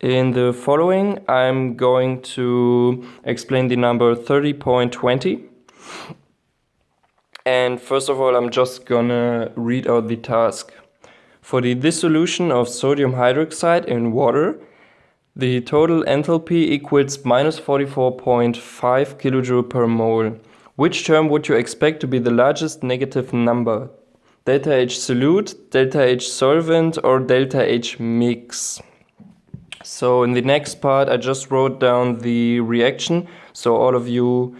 In the following, I'm going to explain the number 30.20. And first of all, I'm just gonna read out the task. For the dissolution of sodium hydroxide in water, the total enthalpy equals minus 44.5 kilojoule per mole. Which term would you expect to be the largest negative number? Delta H solute, delta H solvent, or delta H mix? So in the next part I just wrote down the reaction so all of you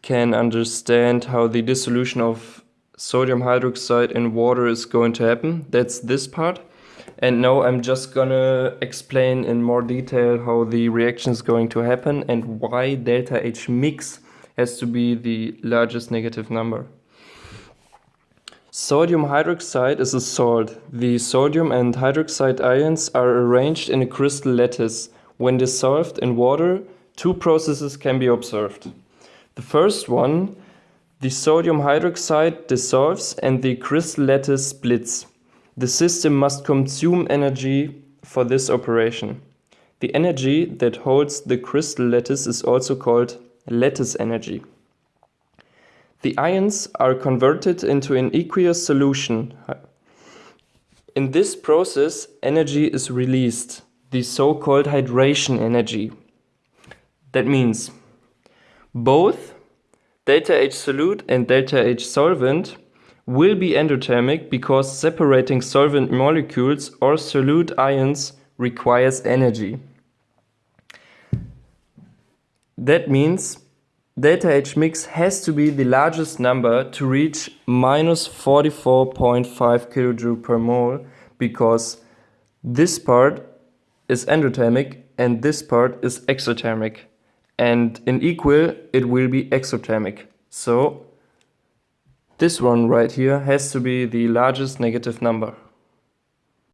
can understand how the dissolution of sodium hydroxide in water is going to happen. That's this part. And now I'm just gonna explain in more detail how the reaction is going to happen and why delta H mix has to be the largest negative number. Sodium hydroxide is a salt. The sodium and hydroxide ions are arranged in a crystal lattice. When dissolved in water, two processes can be observed. The first one, the sodium hydroxide dissolves and the crystal lattice splits. The system must consume energy for this operation. The energy that holds the crystal lattice is also called lattice energy. The ions are converted into an aqueous solution. In this process, energy is released, the so-called hydration energy. That means both delta H solute and delta H solvent will be endothermic because separating solvent molecules or solute ions requires energy. That means delta H mix has to be the largest number to reach minus 44.5 kilojoule per mole because this part is endothermic and this part is exothermic. And in equal it will be exothermic. So this one right here has to be the largest negative number